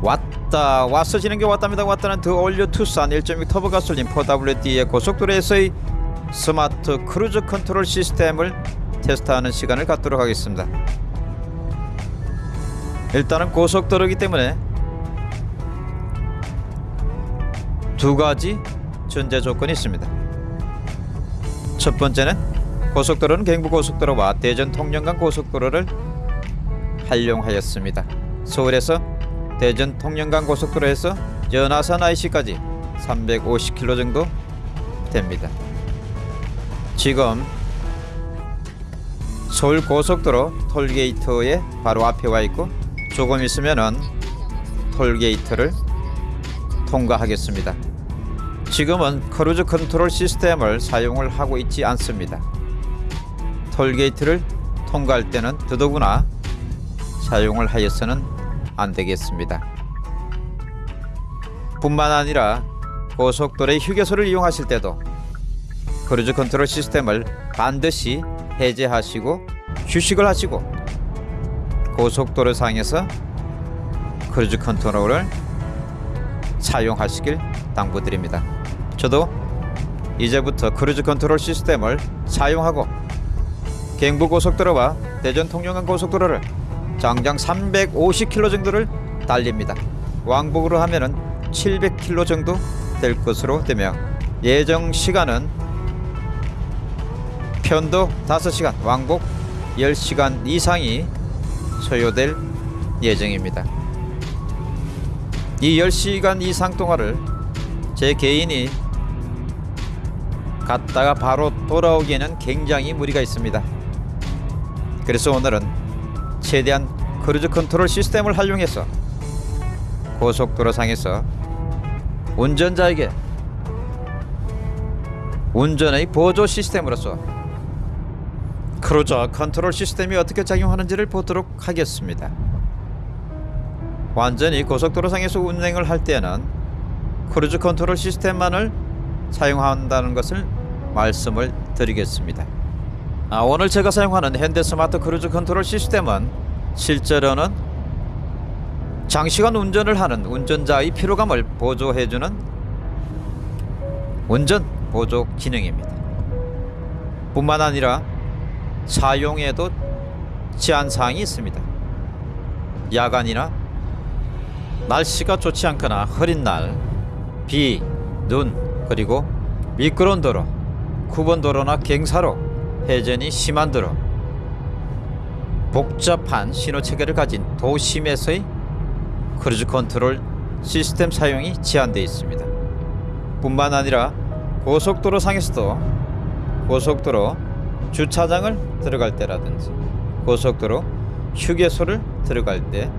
왔다 왔어 지는 게 왔답니다. 왔다는 the all new 투싼 1.6 터보 가솔린 4WD의 고속도로에서의 스마트 크루즈 컨트롤 시스템을 테스트하는 시간을 갖도록 하겠습니다. 일단은 고속도로이기 때문에 두 가지 전제 조건이 있습니다. 첫 번째는 고속도로는 경부고속도로와 대전 통영간 고속도로를 활용하였습니다. 서울에서 대전 통영간 고속도로에서 연화산 IC까지 350km 정도 됩니다. 지금 서울 고속도로 톨게이트의 바로 앞에 와 있고 조금 있으면은 톨게이트를 통과하겠습니다. 지금은 크루즈 컨트롤 시스템을 사용을 하고 있지 않습니다. 톨게이트를 통과할 때는 더더구나 사용을 하여서는 안 되겠습니다. 뿐만 아니라 고속도로의 휴게소를 이용하실 때도 크루즈 컨트롤 시스템을 반드시 해제하시고 휴식을 하시고 고속도로 상에서 크루즈 컨트롤을 사용하시길 당부드립니다. 저도 이제부터 크루즈 컨트롤 시스템을 사용하고 경부 고속도로와 대전 통영간 고속도로를 장장 350km 정도를 달립니다. 왕복으로 하면은 700km 정도 될 것으로 되며 예정 시간은 편도 5시간, 왕복 10시간 이상이 소요될 예정입니다. 이 10시간 이상 동안을 제 개인이 갔다가 바로 돌아오기에는 굉장히 무리가 있습니다. 그래서 오늘은 최대한 크루즈 컨트롤 시스템을 활용해서 고속도로 상에서 운전자에게 운전의 보조 시스템으로서 크루즈 컨트롤 시스템이 어떻게 작용하는지를 보도록 하겠습니다. 완전히 고속도로 상에서 운행을 할 때는 크루즈 컨트롤 시스템만을 사용한다는 것을 말씀을 드리겠습니다. 아, 오늘 제가 사용하는 현대 스마트 크루즈 컨트롤 시스템은 실제로는 장시간 운전을 하는 운전자의 피로감을 보조해주는 운전 보조 기능입니다. 뿐만 아니라 사용에도 제한사항이 있습니다. 야간이나 날씨가 좋지 않거나 흐린 날, 비, 눈, 그리고 미끄러운 도로, 굽은 도로나 경사로 회전이 심한 도로 복잡한 신호 체계를 가진 도심에서의 크루즈 컨트롤 시스템 사용이 제한되어 있습니다. 뿐만 아니라 고속도로 상에서도 고속도로 주차장을 들어갈 때라든지 고속도로 휴게소를 들어갈 때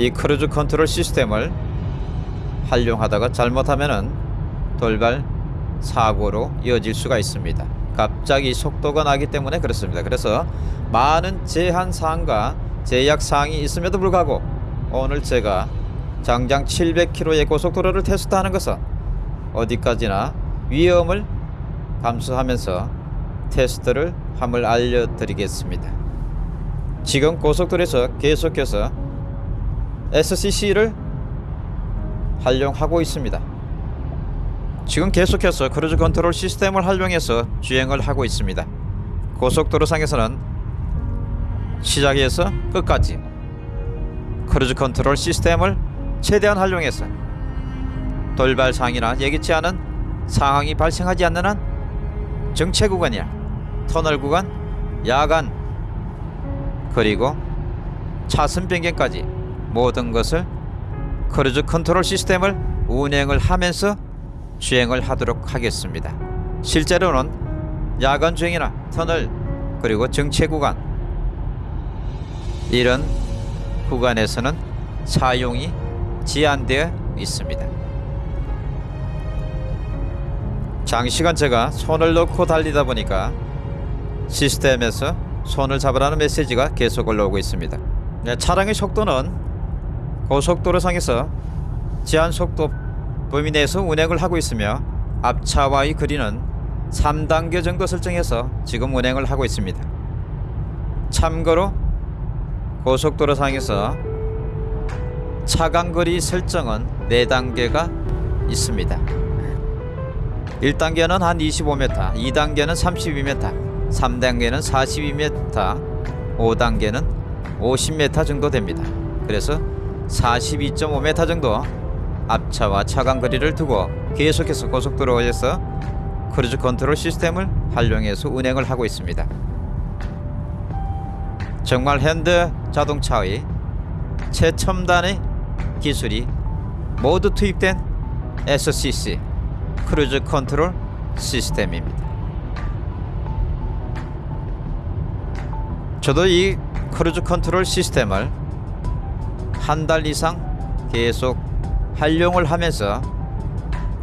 이 크루즈 컨트롤 시스템을 활용하다가 잘못하면은 돌발 사고로 이어질 수가 있습니다. 갑자기 속도가 나기 때문에 그렇습니다. 그래서 많은 제한 사항과 제약 사항이 있음에도 불구하고 오늘 제가 장장 700km의 고속도로를 테스트하는 것은 어디까지나 위험을 감수하면서 테스트를 함을 알려드리겠습니다. 지금 고속도로에서 계속해서 SCC를 활용하고 있습니다. 지금 계속해서 크루즈 컨트롤 시스템을 활용해서 주행을 하고 있습니다. 고속도로 상에서는 시작에서 끝까지 크루즈 컨트롤 시스템을 최대한 활용해서 돌발 상황이나 예기치 않은 상황이 발생하지 않는 한 정체 구간이나 터널 구간, 야간 그리고 차선 변경까지 모든 것을 크루즈 컨트롤 시스템을 운행을 하면서 주행을 하도록 하겠습니다. 실제로는 야간 주행이나 터널 그리고 정체 구간 이런 구간에서는 사용이 제한되어 있습니다. 장시간 제가 손을 놓고 달리다 보니까 시스템에서 손을 잡으라는 메시지가 계속 올라오고 있습니다. 네, 차량의 속도는 고속도로상에서 제한 속도 범위 내에서 운행을 하고 있으며 앞차와의 거리는 3단계 정도 설정해서 지금 운행을 하고 있습니다. 참고로 고속도로 상에서 차간거리 설정은 4단계가 있습니다. 1단계는 한 25m, 2단계는 32m, 3단계는 42m, 5단계는 50m 정도 됩니다. 그래서 42.5m 정도 앞차와 차간 거리를 두고 계속해서 고속도로에서 크루즈 컨트롤 시스템을 활용해서 운행을 하고 있습니다. 정말 현대 자동차의 최첨단의 기술이 모두 투입된 SCC 크루즈 컨트롤 시스템입니다. 저도 이 크루즈 컨트롤 시스템을 한 달 이상 계속 활용을 하면서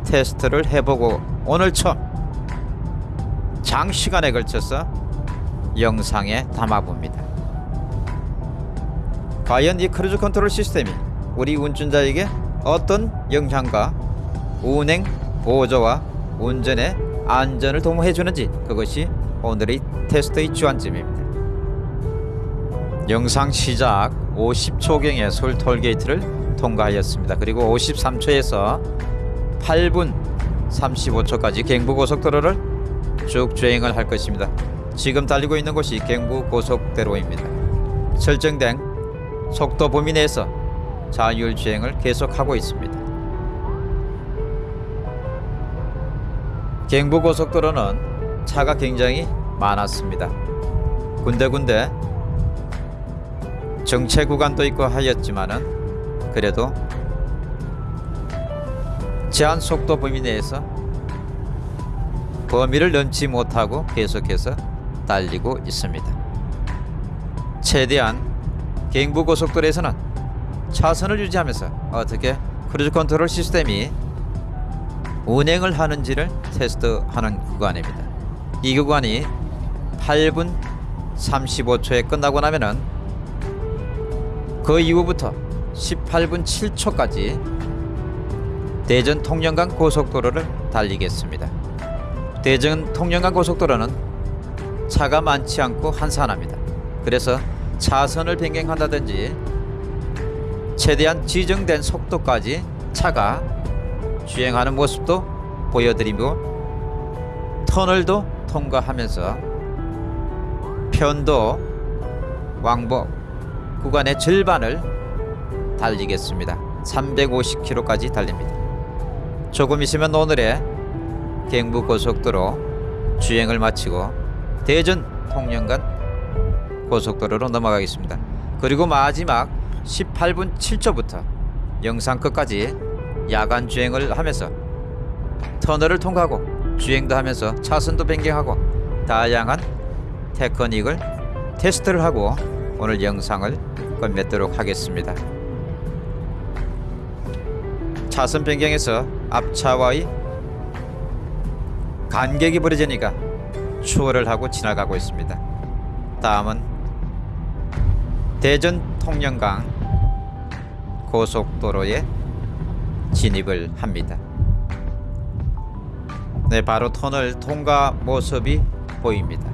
테스트를 해보고 오늘 처음 장시간에 걸쳐서 영상에 담아봅니다. 과연 이 크루즈 컨트롤 시스템이 우리 운전자에게 어떤 영향과 운행 보조와 운전의 안전을 도모해 주는지 그것이 오늘의 테스트의 주안점입니다. 영상 시작 50초경에 서울 톨게이트를 통과하였습니다. 그리고 53초에서 8분 35초까지 경부고속도로를 쭉 주행을 할 것입니다. 지금 달리고 있는 곳이 경부고속도로입니다. 설정된 속도 범위 내에서 자율 주행을 계속하고 있습니다. 경부고속도로는 차가 굉장히 많았습니다. 군데군데 정체 구간도 있고 하였지만은 그래도 제한 속도 범위 내에서 범위를 넘지 못하고 계속해서 달리고 있습니다. 최대한 경부고속도로에서는 차선을 유지하면서 어떻게 크루즈 컨트롤 시스템이 운행을 하는지를 테스트하는 구간입니다. 이 구간이 8분 35초에 끝나고 나면은 그 이후부터 18분 7초까지 대전 통영간 고속도로를 달리겠습니다. 대전 통영간 고속도로는 차가 많지 않고 한산합니다. 그래서 차선을 변경한다든지 최대한 지정된 속도까지 차가 주행하는 모습도 보여드리고 터널도 통과하면서 편도 왕복 구간의 절반을 달리겠습니다. 350km까지 달립니다. 조금 있으면 오늘의 경부고속도로 주행을 마치고 대전 통영간 고속도로로 넘어가겠습니다. 그리고 마지막 18분 7초부터 영상 끝까지 야간 주행을 하면서 터널을 통과하고 주행도 하면서 차선도 변경하고 다양한 테크닉을 테스트를 하고 오늘 영상을 끝맺도록 하겠습니다. 차선 변경에서 앞차와의 간격이 벌어지니까 추월을 하고 지나가고 있습니다. 다음은 대전 통영강 고속도로에 진입을 합니다. 네, 바로 터널 통과 모습이 보입니다.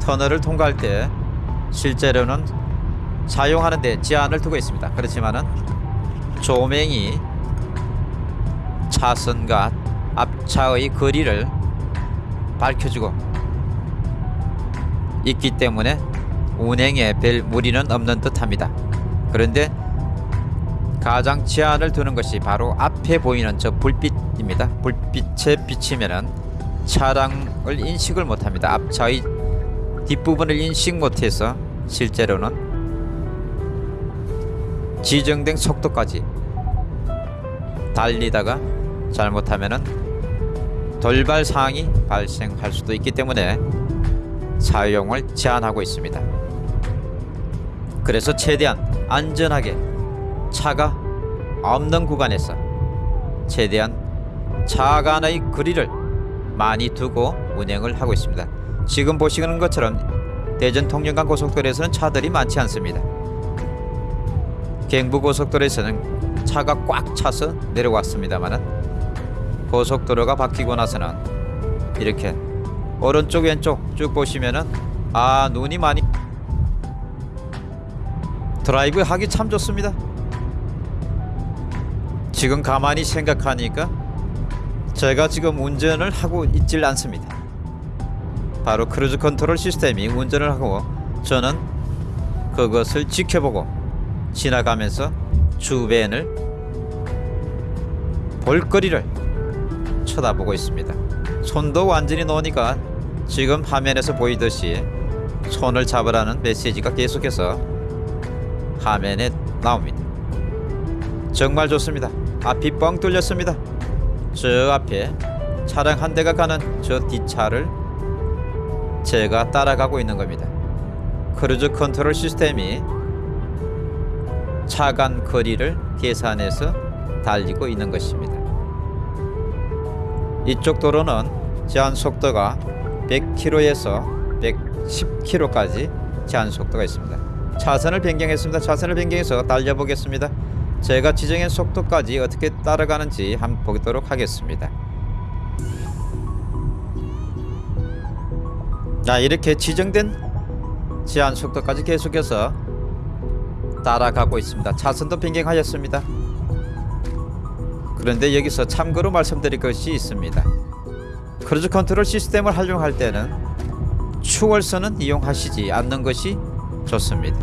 터널을 통과할 때 실제로는 사용하는데 제한을 두고 있습니다. 그렇지만은 조명이 차선과 앞차의 거리를 밝혀주고 있기 때문에 운행에 별 무리는 없는 듯합니다. 그런데 가장 제한을 두는 것이 바로 앞에 보이는 저 불빛입니다. 불빛에 비치면은 차량을 인식을 못합니다. 앞차의 뒷부분을 인식 못해서 실제로는 지정된 속도까지 달리다가 잘못하면은 돌발 사항이 발생할 수도 있기 때문에 사용을 제한하고 있습니다. 그래서 최대한 안전하게 차가 없는 구간에서 최대한 차 간의 거리를 많이 두고 운행을 하고 있습니다. 지금 보시는 것처럼 대전 통영간 고속도로에서는 차들이 많지 않습니다. 경부고속도로에서는 차가 꽉 차서 내려왔습니다만은 고속도로가 바뀌고 나서는 이렇게 오른쪽 왼쪽 쭉 보시면은 아 눈이 많이 드라이브 하기 참 좋습니다. 지금 가만히 생각하니까 제가 지금 운전을 하고 있질 않습니다. 바로 크루즈 컨트롤 시스템이 운전을 하고 저는 그것을 지켜보고 지나가면서 주변을 볼거리를 쳐다보고 있습니다. 손도 완전히 놓으니까 지금 화면에서 보이듯이 손을 잡으라는 메시지가 계속해서 화면에 나옵니다. 정말 좋습니다. 앞이 뻥 뚫렸습니다. 저 앞에 차량 한 대가 가는 저 뒷차를 제가 따라가고 있는 겁니다. 크루즈 컨트롤 시스템이 차간 거리를 계산해서 달리고 있는 것입니다. 이쪽 도로는 제한 속도가 100km에서 110km까지 제한 속도가 있습니다. 차선을 변경했습니다. 차선을 변경해서 달려보겠습니다. 제가 지정한 속도까지 어떻게 따라가는지 한번 보도록 하겠습니다. 자 이렇게 지정된 제한 속도까지 계속해서 따라가고 있습니다. 차선도 변경하였습니다. 그런데 여기서 참고로 말씀드릴 것이 있습니다. 크루즈 컨트롤 시스템을 활용할 때는 추월선은 이용하시지 않는 것이 좋습니다.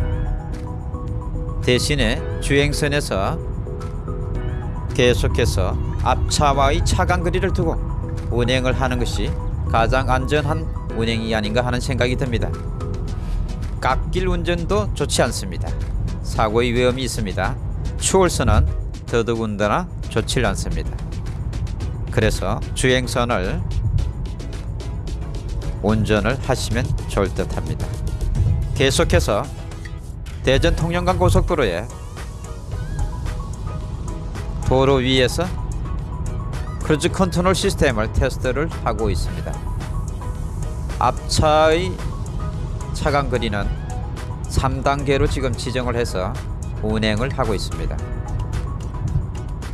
대신에 주행선에서 계속해서 앞차와의 차간 거리를 두고 운행을 하는 것이 가장 안전한 운행이 아닌가 하는 생각이 듭니다. 깎길 운전도 좋지 않습니다. 사고의 위험이 있습니다. 추월선은 더더군다나 좋지 않습니다. 그래서 주행선을 운전을 하시면 좋을 듯 합니다. 계속해서 대전 통영간 고속도로에 도로 위에서 크루즈 컨트롤 시스템을 테스트를 하고 있습니다. 앞차의 차간 거리는 3단계로 지금 지정을 해서 운행을 하고 있습니다.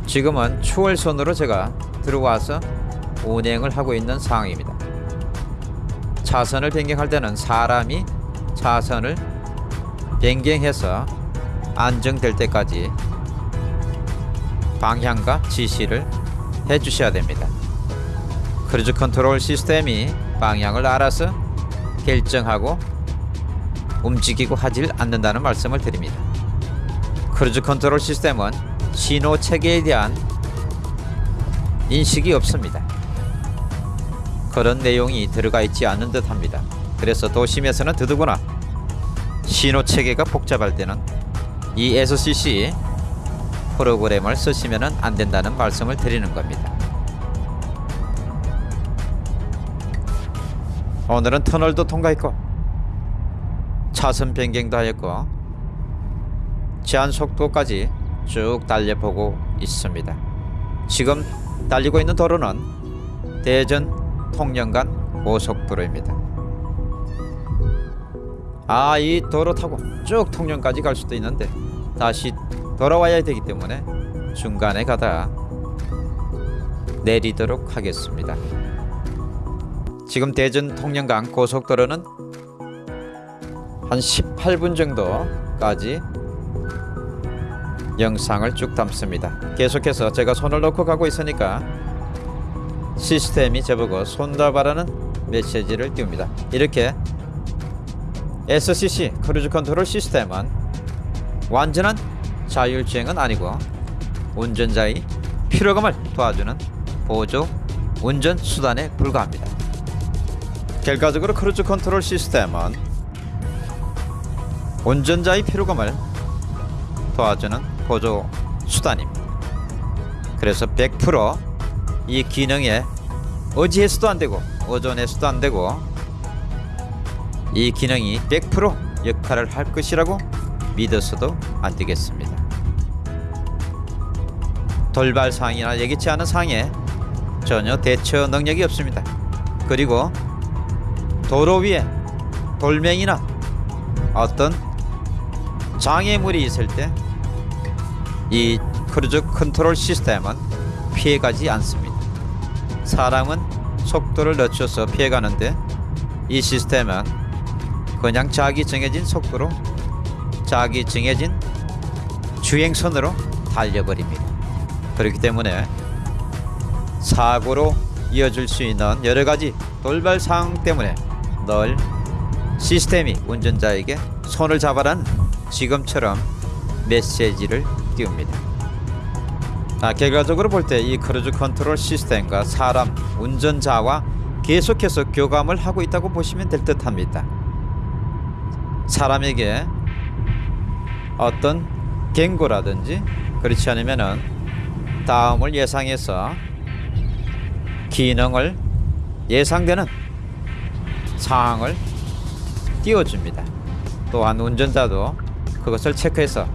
지금은 추월선으로 제가 들어와서 운행을 하고 있는 상황입니다. 차선을 변경할 때는 사람이 차선을 변경해서 안정될 때까지 방향과 지시를 해 주셔야 됩니다. 크루즈 컨트롤 시스템이 방향을 알아서 결정하고 움직이고 하질 않는다는 말씀을 드립니다. 크루즈 컨트롤 시스템은 신호 체계에 대한 인식이 없습니다. 그런 내용이 들어가 있지 않은 듯 합니다. 그래서 도심에서는 더더구나 신호 체계가 복잡할 때는 이 SCC 프로그램을 쓰시면 안 된다는 말씀을 드리는 겁니다. 오늘은 터널도 통과했고 차선 변경도 하였고 제한 속도까지 쭉 달려보고 있습니다. 지금 달리고 있는 도로는 대전 통영간 고속도로입니다. 아, 이 도로 타고 쭉 통영까지 갈 수도 있는데 다시 돌아와야 되기 때문에 중간에 가다 내리도록 하겠습니다. 지금 대전 통영간 고속도로는 한 18분 정도까지 영상을 쭉 담습니다. 계속해서 제가 손을 놓고 가고 있으니까 시스템이 저보고 손 잡아라는 메시지를 띄웁니다. 이렇게 SCC 크루즈 컨트롤 시스템은 완전한 자율주행은 아니고 운전자의 피로감을 도와주는 보조 운전 수단에 불과합니다. 결과적으로 크루즈 컨트롤 시스템은 운전자의 피로감을 도와주는 보조 수단입니다. 그래서 100%이 기능에 어지해서도 안 되고 어존해서도 안 되고 이 기능이 100% 역할을 할 것이라고 믿어서도 안 되겠습니다. 돌발 상이나 예기치 않은 상에 전혀 대처 능력이 없습니다. 그리고 도로 위에 돌멩이나 어떤 장애물이 있을 때 이 크루즈 컨트롤 시스템은 피해가지 않습니다. 사람은 속도를 늦춰서 피해가는데 이 시스템은 그냥 자기 정해진 속도로 자기 정해진 주행선으로 달려버립니다. 그렇기 때문에 사고로 이어질 수 있는 여러 가지 돌발 상황 때문에 늘 시스템이 운전자에게 손을 잡아라는 지금처럼 메시지를 띄웁니다. 아, 결과적으로 볼 때 이 크루즈 컨트롤 시스템과 사람 운전자와 계속해서 교감을 하고 있다고 보시면 될 듯합니다. 사람에게 어떤 경고라든지 그렇지 않으면은 다음을 예상해서 기능을 예상되는 상황을 띄워줍니다. 또한 운전자도 그것을 체크해서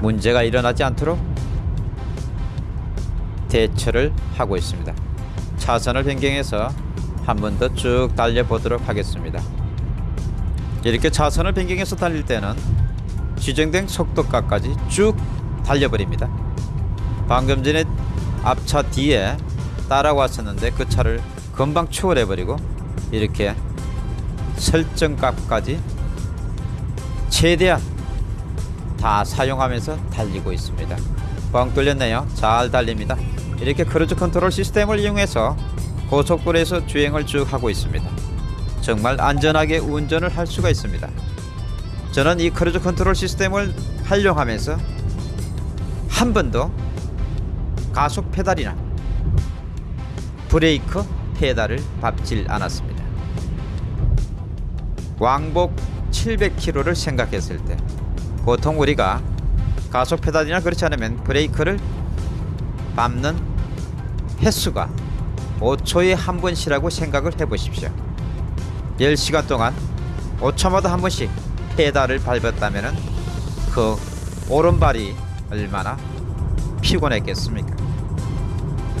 문제가 일어나지 않도록 대처를 하고 있습니다. 차선을 변경해서 한 번 더 쭉 달려보도록 하겠습니다. 이렇게 차선을 변경해서 달릴 때는 지정된 속도가까지 쭉 달려버립니다. 방금 전에 앞차 뒤에 따라왔었는데 그 차를 금방 추월해버리고 이렇게 설정값까지 최대한 다 사용하면서 달리고 있습니다. 뻥 뚫렸네요. 잘 달립니다. 이렇게 크루즈 컨트롤 시스템을 이용해서 고속도로에서 주행을 쭉 하고 있습니다. 정말 안전하게 운전을 할 수가 있습니다. 저는 이 크루즈 컨트롤 시스템을 활용하면서 한 번도 가속 페달이나 브레이크 페달을 밟질 않았습니다. 왕복 700km를 생각했을 때 보통 우리가 가속 페달이나 그렇지 않으면 브레이크를 밟는 횟수가 5초에 한 번씩이라고 생각을 해보십시오. 10시간 동안 5초마다 한 번씩 페달을 밟았다면 그 오른발이 얼마나 피곤했겠습니까?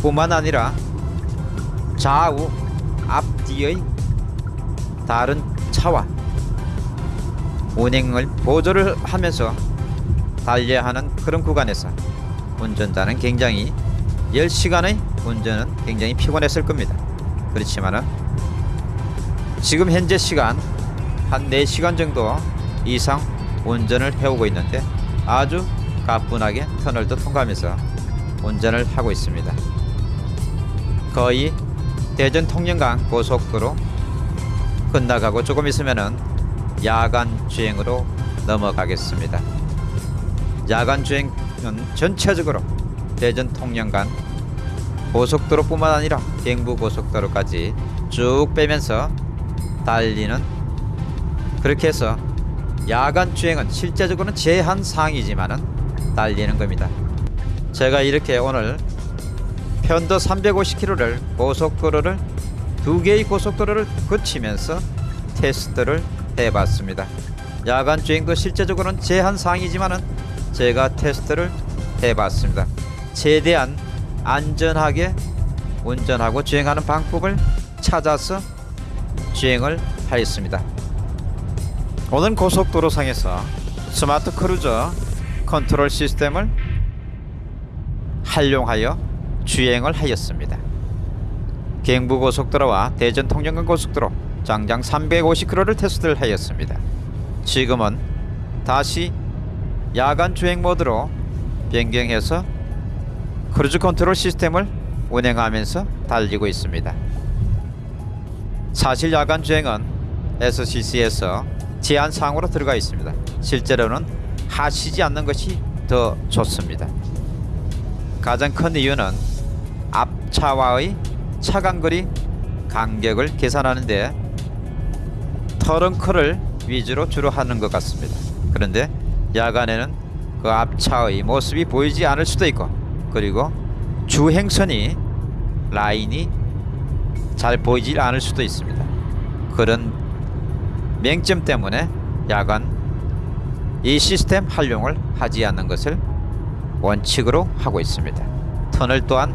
뿐만 아니라 좌우 앞뒤의 다른 차와 운행을 보조를 하면서 달려야 하는 그런 구간에서 운전자는 굉장히 10시간의 운전은 굉장히 피곤했을 겁니다. 그렇지만은 지금 현재 시간 한 4시간 정도 이상 운전을 해오고 있는데 아주 가뿐하게 터널도 통과하면서 운전을 하고 있습니다. 거의 대전 통영강 고속도로 끝나가고 조금 있으면은 야간 주행으로 넘어가겠습니다. 야간 주행은 전체적으로 대전 통영간 고속도로뿐만 아니라 경부 고속도로까지 쭉 빼면서 달리는 그렇게 해서 야간 주행은 실제적으로는 제한 사항이지만은 달리는 겁니다. 제가 이렇게 오늘 편도 350km를 고속도로를 두 개의 고속도로를 거치면서 테스트를 해봤습니다. 야간 주행도 실제적으로는 제한 사항이지만은 제가 테스트를 해봤습니다. 최대한 안전하게 운전하고 주행하는 방법을 찾아서 주행을 하였습니다. 오늘 고속도로상에서 스마트 크루즈 컨트롤 시스템을 활용하여 주행을 하였습니다. 경부고속도로와 대전 통영간 고속도로 장장 350km를 테스트를 하였습니다. 지금은 다시 야간 주행 모드로 변경해서 크루즈 컨트롤 시스템을 운행하면서 달리고 있습니다. 사실 야간 주행은 SCC에서 제한사항으로 들어가 있습니다. 실제로는 하시지 않는 것이 더 좋습니다. 가장 큰 이유는 앞차와의 차간거리 간격을 계산하는데 터렁크를 위주로 주로 하는 것 같습니다. 그런데 야간에는 그 앞차의 모습이 보이지 않을 수도 있고 그리고 주행선이 라인이 잘 보이질 않을 수도 있습니다. 그런 맹점 때문에 야간 이 시스템 활용을 하지 않는 것을 원칙으로 하고 있습니다. 터널 또한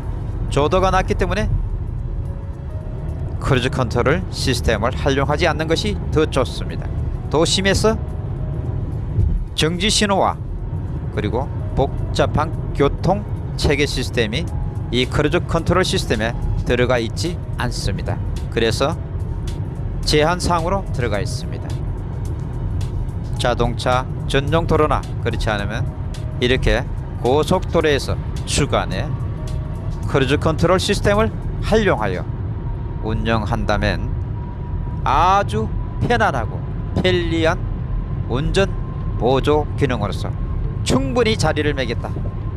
조도가 낮기 때문에 크루즈 컨트롤 시스템을 활용하지 않는 것이 더 좋습니다. 도심에서 정지 신호와 그리고 복잡한 교통 체계 시스템이 이 크루즈 컨트롤 시스템에 들어가 있지 않습니다. 그래서 제한 사항으로 들어가 있습니다. 자동차 전용 도로나 그렇지 않으면 이렇게 고속도로에서 주간에 크루즈 컨트롤 시스템을 활용하여 운영한다면 아주 편안하고 편리한 운전 보조 기능으로서 충분히 자리를 매겠다.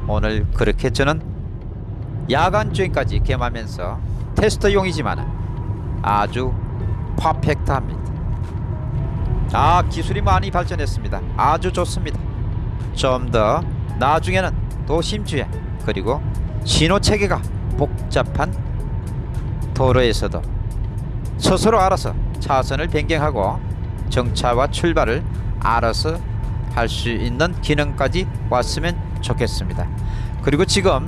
오늘 그렇게 저는 야간 주행까지 겸하면서 테스트용이지만 아주 퍼펙트합니다. 아 기술이 많이 발전했습니다. 아주 좋습니다. 좀 더 나중에는 도심 주행 그리고 신호 체계가 복잡한 도로에서도 스스로 알아서 차선을 변경하고 정차와 출발을 알아서 할 수 있는 기능까지 왔으면 좋겠습니다. 그리고 지금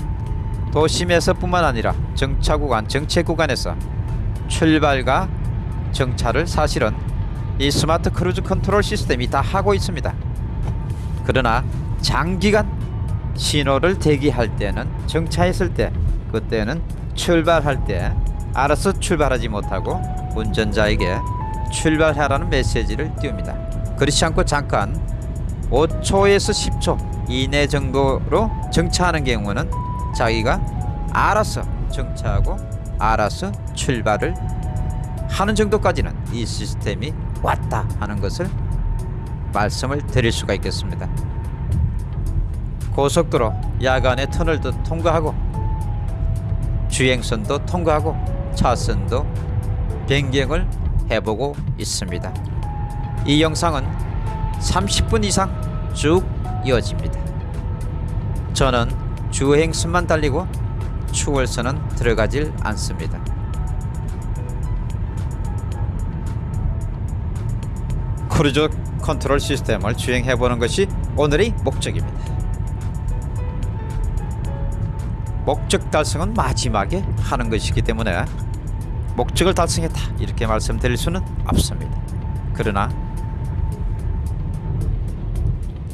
도심에서 뿐만 아니라 정차 구간, 정체 구간에서 출발과 정차를 사실은 이 스마트 크루즈 컨트롤 시스템이 다 하고 있습니다. 그러나 장기간 신호를 대기할 때는 정차했을 때 그때는 출발할 때 알아서 출발하지 못하고 운전자에게 출발하라는 메시지를 띄웁니다. 그렇지 않고 잠깐 5초에서 10초 이내 정도로 정차하는 경우는 자기가 알아서 정차하고 알아서 출발을 하는 정도까지는 이 시스템이 왔다 하는 것을 말씀을 드릴 수가 있겠습니다. 고속도로 야간에 터널도 통과하고 주행선도 통과하고 차선도 변경을 해보고 있습니다. 이 영상은 30분 이상 쭉 이어집니다. 저는 주행선만 달리고 추월선은 들어가질 않습니다. 크루즈 컨트롤 시스템을 주행해 보는 것이 오늘의 목적입니다. 목적 달성은 마지막에 하는 것이기 때문에 목적을 달성했다 이렇게 말씀드릴 수는 없습니다. 그러나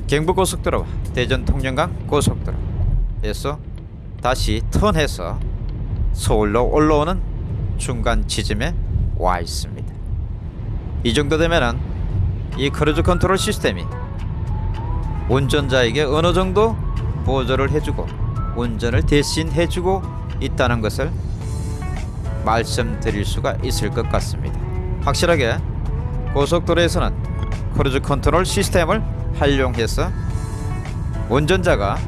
경부고속도로와 대전 통영간 고속도로에서 다시 턴해서 서울로 올라오는 중간 지점에 와 있습니다. 이 정도 되면은 이 크루즈 컨트롤 시스템이 운전자에게 어느 정도 보조를 해주고 운전을 대신 해주고 있다는 것을 말씀드릴 수가 있을 것 같습니다. 확실하게 고속도로에서는 크루즈 컨트롤 시스템을 활용해서 운전자가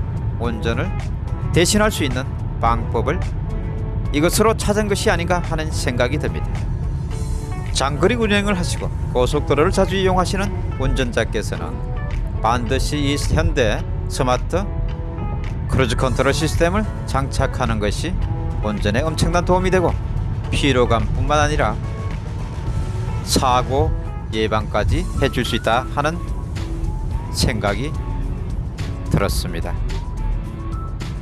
운전을 대신할 수 있는 방법을 이것으로 찾은 것이 아닌가 하는 생각이 듭니다. 장거리 운행을 하시고 고속도로를 자주 이용하시는 운전자께서는 반드시 이 현대 스마트 크루즈 컨트롤 시스템을 장착하는 것이 운전에 엄청난 도움이 되고 피로감뿐만 아니라 사고 예방까지 해줄 수 있다 하는 생각이 들었습니다.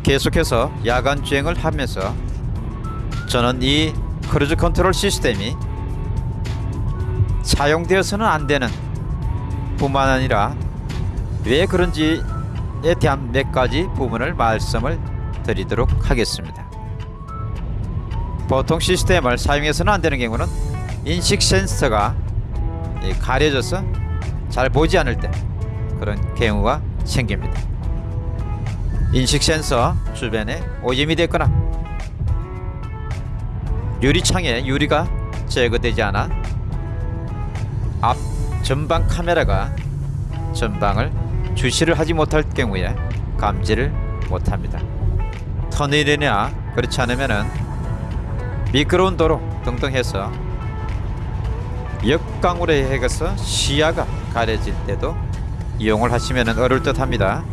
계속해서 야간 주행을 하면서 저는 이 크루즈 컨트롤 시스템이 사용되어서는 안 되는 뿐만 아니라 왜 그런지 에 대한 몇 가지 부분을 말씀을 드리도록 하겠습니다. 보통 시스템을 사용해서는 안 되는 경우는 인식 센서가 이 가려져서 잘 보지 않을 때 그런 경우가 생깁니다. 인식 센서 주변에 오염이 됐거나 유리창에 유리가 제거되지 않아 앞 전방 카메라가 전방을 주시를 하지 못할 경우에 감지를 못합니다. 터널이나 그렇지 않으면은 미끄러운 도로 등등 해서 역광으로 해서 시야가 가려질 때도 이용을 하시면 어려울 듯 합니다.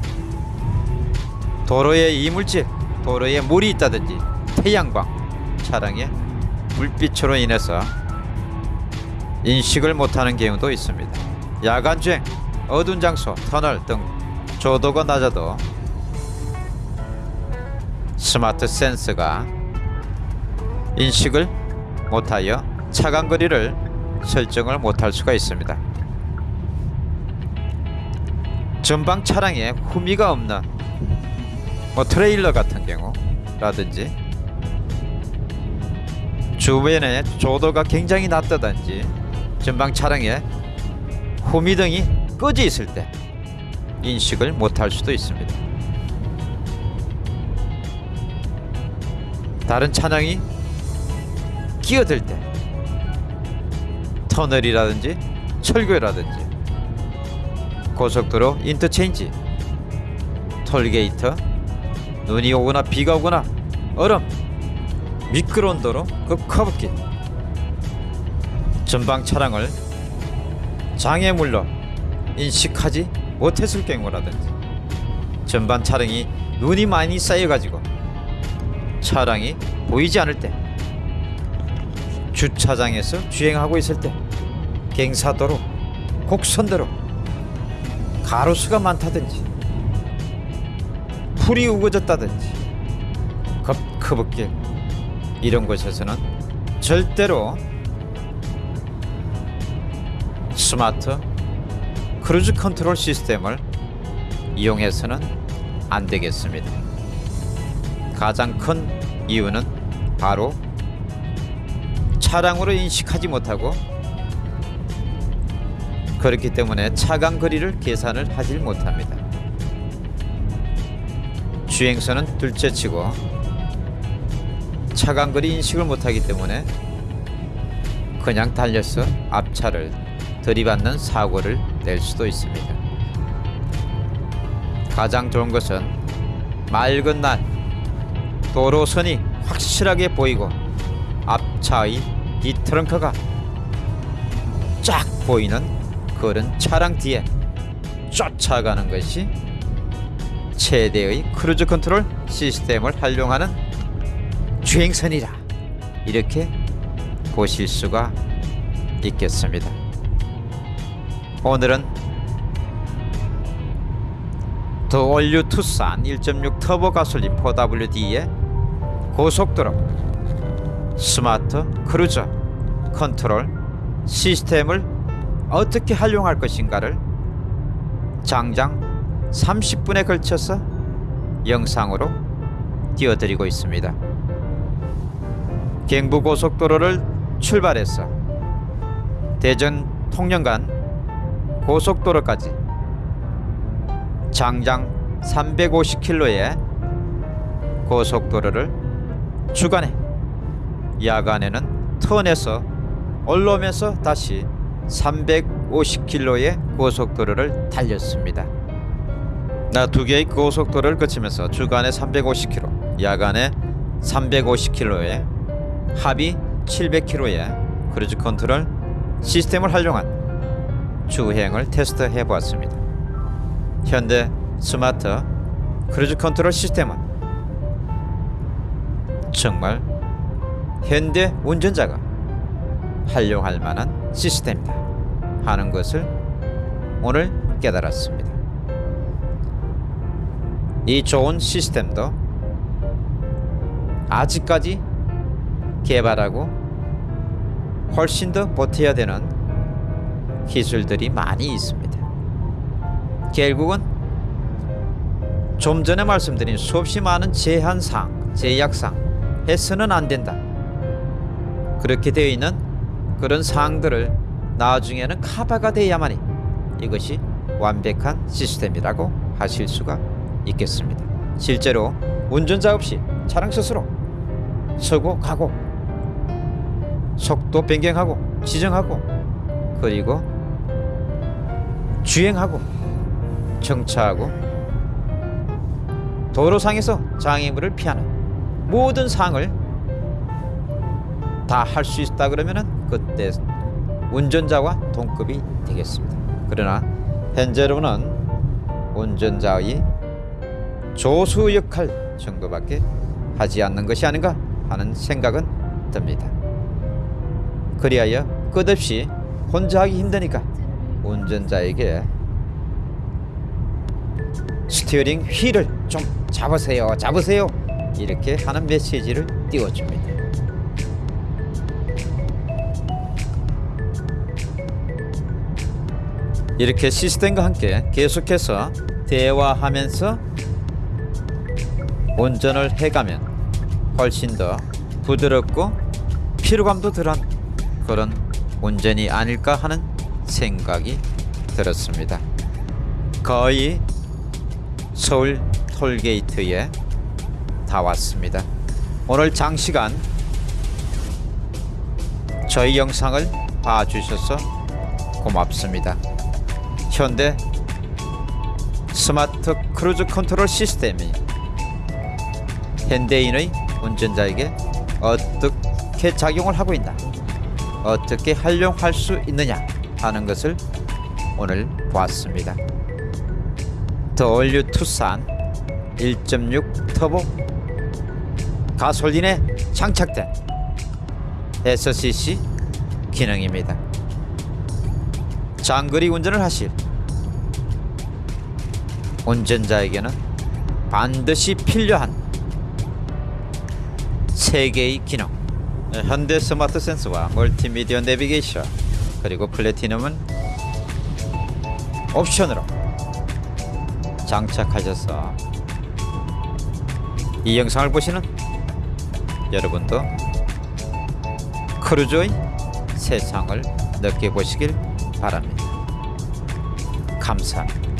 도로에 이물질, 도로에 물이 있다든지 태양광, 차량의 불빛으로 인해서 인식을 못하는 경우도 있습니다. 야간 주행, 어두운 장소, 터널 등 조도가 낮아도 스마트 센서가 인식을 못하여 차간 거리를 설정을 못할 수가 있습니다. 전방 차량에 후미가 없는 뭐 트레일러 같은 경우라든지 주변에 조도가 굉장히 낮다든지 전방 차량에 후미등이 꺼져 있을 때 인식을 못할 수도 있습니다. 다른 차량이 끼어들 때 터널이라든지 철교라든지 고속도로 인터체인지 톨게이트 눈이 오거나 비가 오거나 얼음 미끄러운 도로 그 커브길 전방 차량을 장애물로 인식하지 못했을 경우라든지 전방 차량이 눈이 많이 쌓여가지고 차량이 보이지 않을 때 주차장에서 주행하고 있을 때 경사도로 곡선도로 가로수가 많다든지 풀이 우거졌다든지 급커브길 이런 곳에서는 절대로 스마트 크루즈 컨트롤 시스템을 이용해서는 안 되겠습니다. 가장 큰 이유는 바로 차량으로 인식하지 못하고 그렇기 때문에 차간 거리를 계산을 하질 못합니다. 주행선은 둘째치고 차간 거리 인식을 못하기 때문에 그냥 달려서 앞차를 들이받는 사고를 낼 수도 있습니다. 가장 좋은 것은 맑은 날 도로선이 확실하게 보이고 앞차의 뒤트렁크가 쫙 보이는 그런 차량 뒤에 쫓아가는 것이 최대의 크루즈 컨트롤 시스템을 활용하는 주행선이라 이렇게 보실 수가 있겠습니다. 오늘은 The All New 투싼 1.6 터보 가솔린 4WD의 고속도로 스마트 크루즈 컨트롤 시스템을 어떻게 활용할 것인가를 장장 30분에 걸쳐서 영상으로 띄워드리고 있습니다. 경부고속도로를 출발해서 대전 통영간 고속도로까지 장장 350km의 고속도로를 주간에 야간에는 턴에서 올라오면서 다시 350km의 고속도로를 달렸습니다. 나 두 개의 고속도로를 거치면서 주간에 350km, 야간에 350km의 합이 700km의 크루즈 컨트롤 시스템을 활용한 주행을 테스트해 보았습니다. 현대 스마트 크루즈 컨트롤 시스템은 정말 현대 운전자가 활용할 만한 시스템이다 하는 것을 오늘 깨달았습니다. 이 좋은 시스템도 아직까지 개발하고 훨씬 더 보태야 되는 기술들이 많이 있습니다. 결국은 좀 전에 말씀드린 수없이 많은 제한사항, 제약사항 해서는 안 된다. 그렇게 되어 있는 그런 사항들을 나중에는 커버가 돼야만이 이것이 완벽한 시스템이라고 하실 수가 있겠습니다. 실제로 운전자 없이 차량 스스로 서고 가고 속도 변경하고 지정하고 그리고 주행하고 정차하고 도로상에서 장애물을 피하는 모든 사항을 다 할 수 있다 그러면은 그때 운전자와 동급이 되겠습니다. 그러나 현재로는 운전자의 조수 역할 정도밖에 하지 않는 것이 아닌가 하는 생각은 듭니다. 그리하여 끝없이 혼자 하기 힘드니까 운전자에게 스티어링 휠을 좀 잡으세요 잡으세요 이렇게 하는 메시지를 띄워줍니다. 이렇게 시스템과 함께 계속해서 대화하면서 운전을 해가면 훨씬 더 부드럽고 피로감도 덜한 그런 운전이 아닐까 하는 생각이 들었습니다. 거의 서울 톨게이트에 다 왔습니다. 오늘 장시간 저희 영상을 봐주셔서 고맙습니다. 현대 스마트 크루즈 컨트롤 시스템이 현대인의 운전자에게 어떻게 작용을 하고 있나 어떻게 활용할 수 있느냐 하는 것을 오늘 보았습니다. 더 올류 투싼 1.6 터보 가솔린에 장착된 SCC 기능입니다. 장거리 운전을 하실 운전자에게는 반드시 필요한 세 개의 기능. 네, 현대 스마트 센스와 멀티미디어 내비게이션 그리고 플래티넘은 옵션으로 장착하셔서 이 영상을 보시는 여러분도 크루즈의 세상을 느껴보시길 바랍니다. 감사합니다.